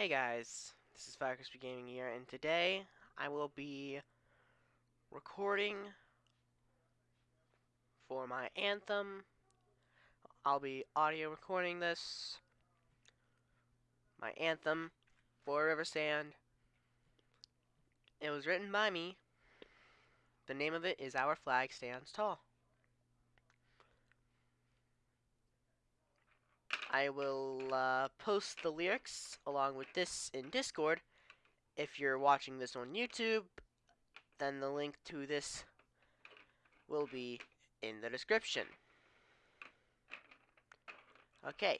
Hey guys, this is Fire Crispy Gaming here, and today I will be recording for my anthem. I'll be audio recording this, my anthem for River Stand. It was written by me. The name of it is Our Flag Stands Tall. I will uh, post the lyrics along with this in Discord. If you're watching this on YouTube, then the link to this will be in the description. Okay,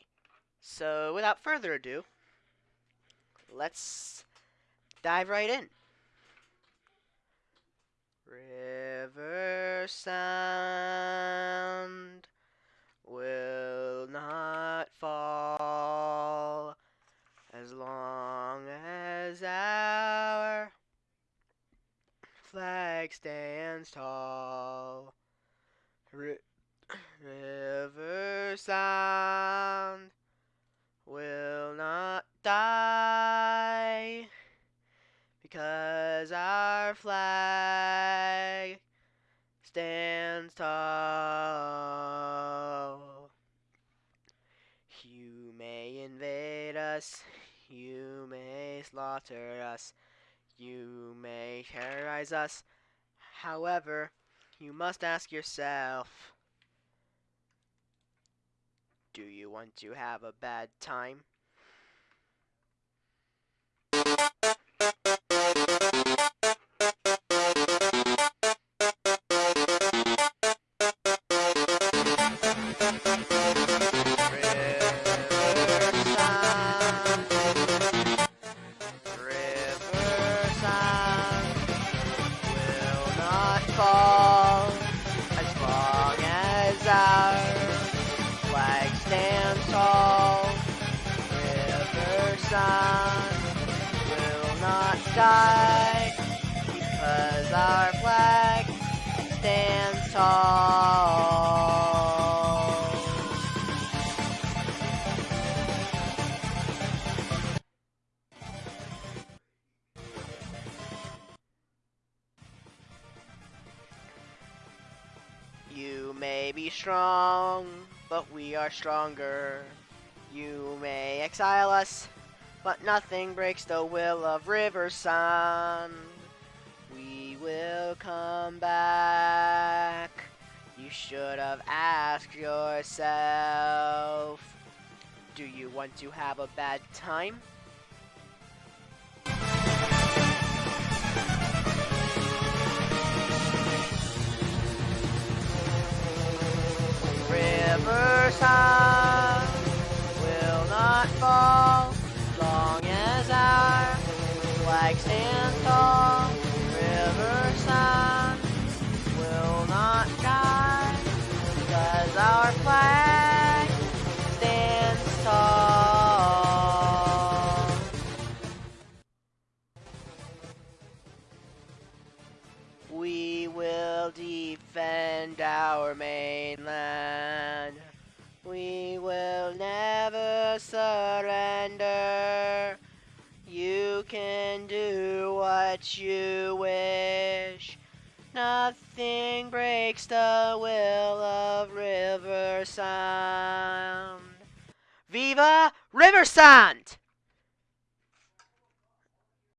so without further ado, let's dive right in. River sound will not fall as long our flag stands tall. R river sound will not die because our flag stands tall. You may invade us, you may slaughter us, you may terrorize us. However, you must ask yourself, do you want to have a bad time? Sun will not die because our flag stands tall. You may be strong, but we are stronger. You may exile us, but nothing breaks the will of River Sun. We will come back. You should have asked yourself, do you want to have a bad time? river stands tall. River sun will not die because our flag do what you wish. Nothing breaks the will of River Sound. Viva River Sound!